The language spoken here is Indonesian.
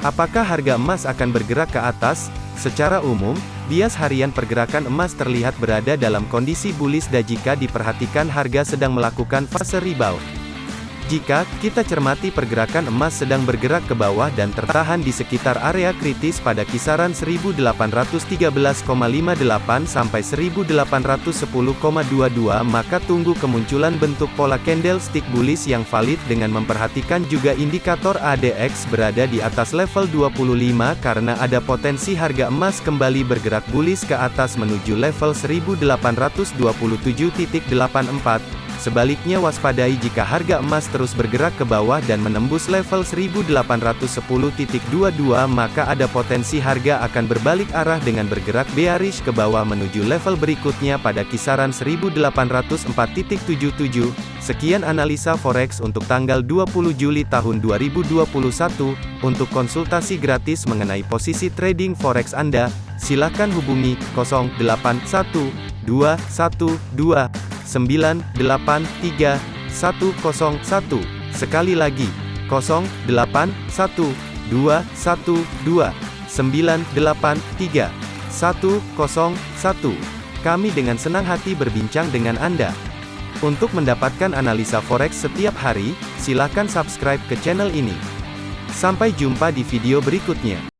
Apakah harga emas akan bergerak ke atas? Secara umum, bias harian pergerakan emas terlihat berada dalam kondisi bullish dan jika diperhatikan harga sedang melakukan fase rebound. Jika kita cermati pergerakan emas sedang bergerak ke bawah dan tertahan di sekitar area kritis pada kisaran 1813,58 sampai 1810,22 maka tunggu kemunculan bentuk pola candlestick bullish yang valid dengan memperhatikan juga indikator ADX berada di atas level 25 karena ada potensi harga emas kembali bergerak bullish ke atas menuju level 1827.84 Sebaliknya waspadai jika harga emas terus bergerak ke bawah dan menembus level 1810.22 maka ada potensi harga akan berbalik arah dengan bergerak bearish ke bawah menuju level berikutnya pada kisaran 1804.77. Sekian analisa forex untuk tanggal 20 Juli tahun 2021. Untuk konsultasi gratis mengenai posisi trading forex Anda, silakan hubungi 081212 983 101. Sekali lagi, 081 212 983 101. Kami dengan senang hati berbincang dengan Anda. Untuk mendapatkan analisa forex setiap hari, silakan subscribe ke channel ini. Sampai jumpa di video berikutnya.